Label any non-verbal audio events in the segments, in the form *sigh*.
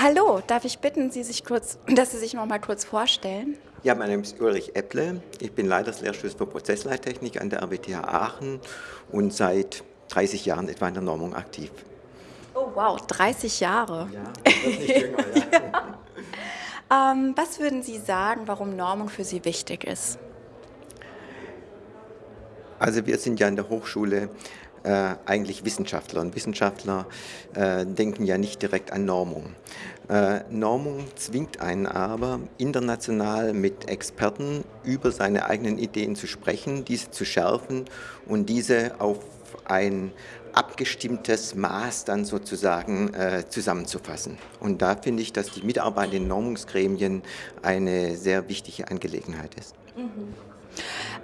Hallo, darf ich bitten, Sie sich kurz, *clears throat* dass Sie sich noch mal kurz vorstellen? Ja, mein Name ist Ulrich Epple. Ich bin Leiter des Lehrstuhls für Prozessleittechnik an der RWTH Aachen und seit 30 Jahren etwa in der Normung aktiv. Oh wow, 30 Jahre. Ja, das ist nicht jünger, *laughs* ja. ähm, was würden Sie sagen, warum Normung für Sie wichtig ist? Also wir sind ja in der Hochschule äh, eigentlich Wissenschaftler. Und Wissenschaftler äh, denken ja nicht direkt an Normung. Äh, Normung zwingt einen aber, international mit Experten über seine eigenen Ideen zu sprechen, diese zu schärfen und diese auf ein abgestimmtes Maß dann sozusagen äh, zusammenzufassen. Und da finde ich, dass die Mitarbeit in Normungsgremien eine sehr wichtige Angelegenheit ist. Mhm.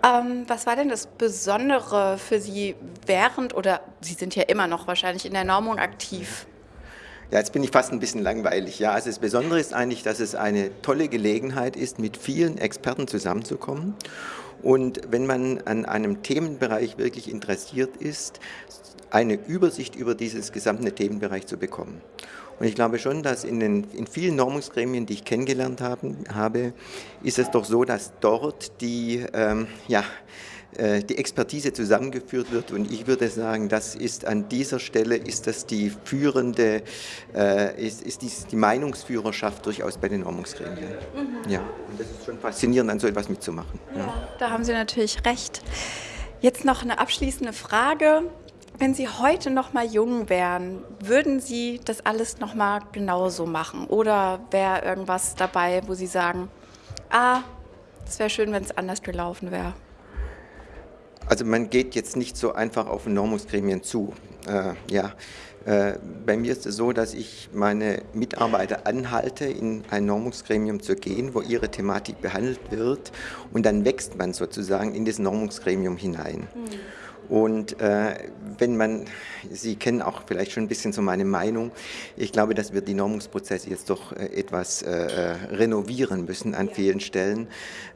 Ähm, was war denn das Besondere für Sie während, oder Sie sind ja immer noch wahrscheinlich in der Normung aktiv? Ja, jetzt bin ich fast ein bisschen langweilig. Ja, also das Besondere ist eigentlich, dass es eine tolle Gelegenheit ist, mit vielen Experten zusammenzukommen. Und wenn man an einem Themenbereich wirklich interessiert ist, eine Übersicht über dieses gesamte Themenbereich zu bekommen. Und ich glaube schon, dass in, den, in vielen Normungsgremien, die ich kennengelernt haben, habe, ist es doch so, dass dort die, ähm, ja, äh, die Expertise zusammengeführt wird und ich würde sagen, das ist an dieser Stelle ist das die führende, äh, ist, ist die, die Meinungsführerschaft durchaus bei den Normungsgremien. Mhm. Ja, und das ist schon faszinierend, an so etwas mitzumachen. Ja, ja. Da haben Sie natürlich recht. Jetzt noch eine abschließende Frage. Wenn Sie heute noch mal jung wären, würden Sie das alles noch mal genauso machen? Oder wäre irgendwas dabei, wo Sie sagen, ah, es wäre schön, wenn es anders gelaufen wäre? Also man geht jetzt nicht so einfach auf Normungsgremien zu. Äh, ja. Äh, bei mir ist es so, dass ich meine Mitarbeiter anhalte, in ein Normungsgremium zu gehen, wo ihre Thematik behandelt wird und dann wächst man sozusagen in das Normungsgremium hinein. Mhm. Und äh, wenn man, Sie kennen auch vielleicht schon ein bisschen so meine Meinung, ich glaube, dass wir die Normungsprozesse jetzt doch äh, etwas äh, äh, renovieren müssen an vielen Stellen.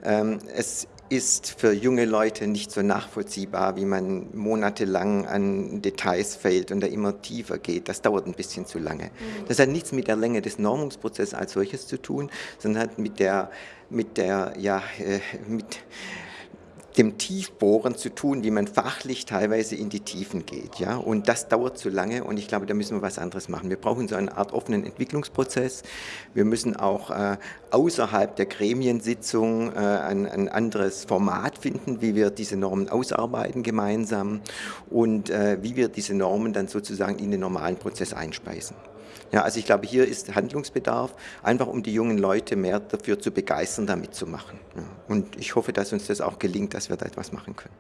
Ähm, es ist für junge Leute nicht so nachvollziehbar, wie man monatelang an Details fällt und da immer tiefer geht. Das dauert ein bisschen zu lange. Mhm. Das hat nichts mit der Länge des Normungsprozesses als solches zu tun, sondern hat mit der, mit der, ja, äh, mit dem Tiefbohren zu tun, wie man fachlich teilweise in die Tiefen geht. Ja? Und das dauert zu lange und ich glaube, da müssen wir was anderes machen. Wir brauchen so eine Art offenen Entwicklungsprozess. Wir müssen auch äh, außerhalb der Gremiensitzung äh, ein, ein, anderes Format finden, wie wir diese Normen ausarbeiten gemeinsam und äh, wie wir diese Normen dann sozusagen in den normalen Prozess einspeisen. Ja, also ich glaube, hier ist Handlungsbedarf, einfach um die jungen Leute mehr dafür zu begeistern, da mitzumachen. Ja, und ich hoffe, dass uns das auch gelingt, dass wir da etwas machen können.